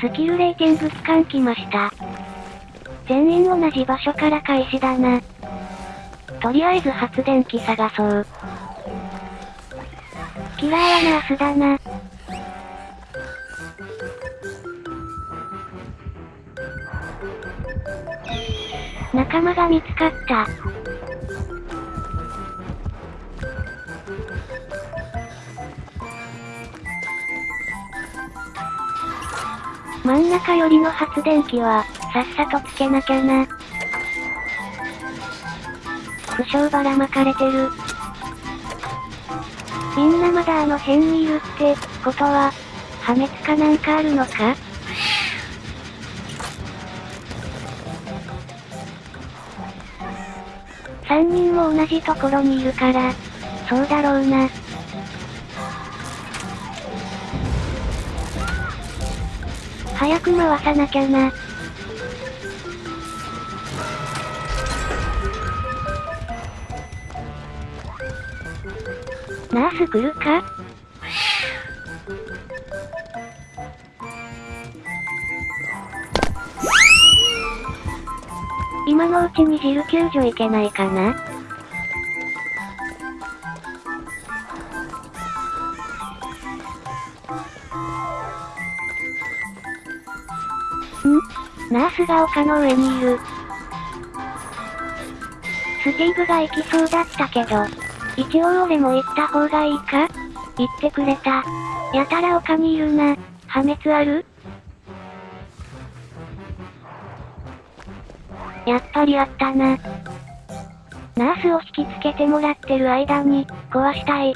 スキルレーティング期間来ました。全員同じ場所から開始だな。とりあえず発電機探そう。キラーはナースだな。仲間が見つかった。真ん中寄りの発電機は、さっさとつけなきゃな。負傷ばらまかれてる。みんなまだあの辺にいるって、ことは、破滅かなんかあるのか？3人も同じところにいるから、そうだろうな。早く回さなきゃな。ナース来るか？今のうちにジル救助いけないかな？ん？ナースが丘の上にいる。スティーブが行きそうだったけど、一応俺も行った方がいいか？言ってくれた。やたら丘にいるな。破滅ある？やっぱりあったな。ナースを引きつけてもらってる間に、壊したい。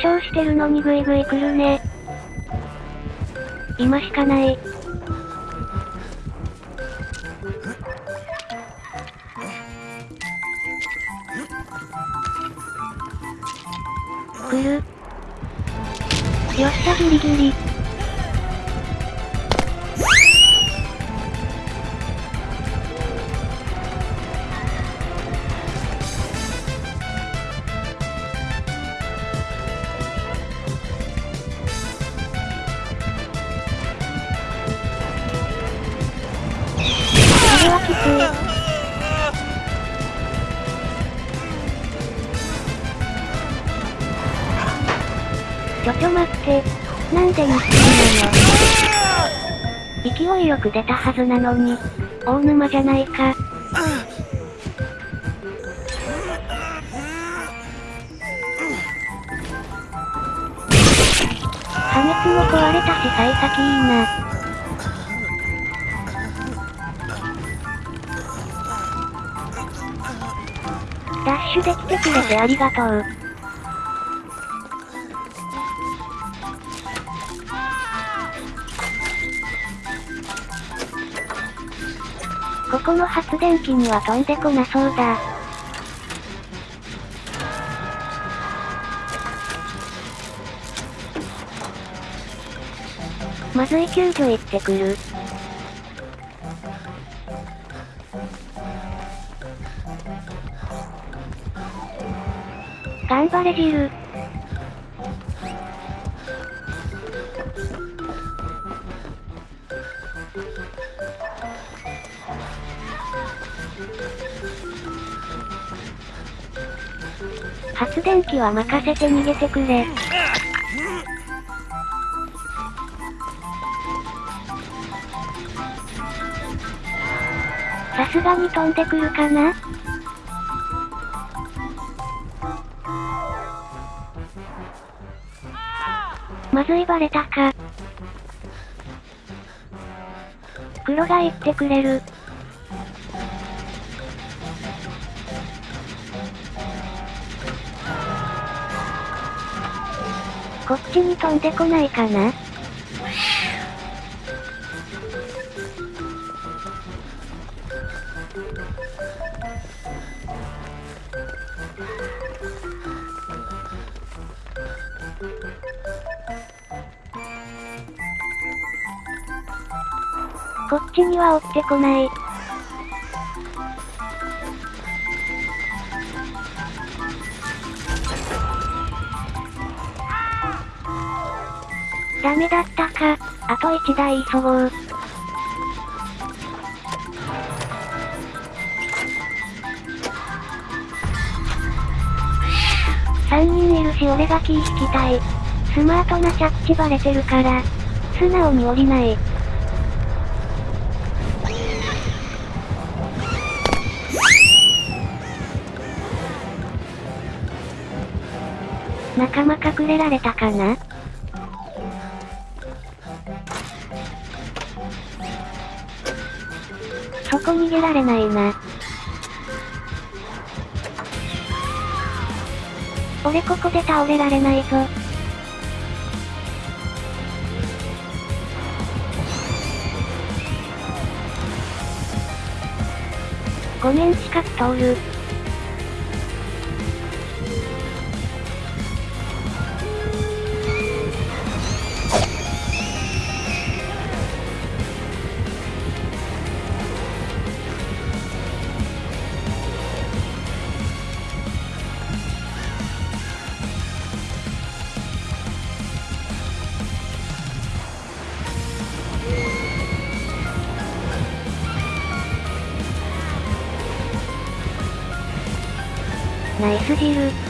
傷してるのにグイグイ来るね。今しかない。来る。よっしゃギリギリ。はきつい。ちょちょ待って。なんでミスなの勢いよく出たはずなのに、大沼じゃないか。破滅も壊れたし幸先いいな。ダッシュできてくれてありがとう。ここの発電機には飛んでこなそうだ。まずい救助行ってくる。頑張れジル。発電機は任せて逃げてくれ。さすがに飛んでくるかな？まずいバレたか。黒が言ってくれる。こっちに飛んでこないかな？こっちには追ってこない。ダメだったか。あと1台急ごう。3人いるし俺が気引きたい。スマートな着地バレてるから、素直に降りない。仲間隠れられたかな？そこ逃げられないな。俺ここで倒れられないぞ。ごめん近く通る。ナイスジル。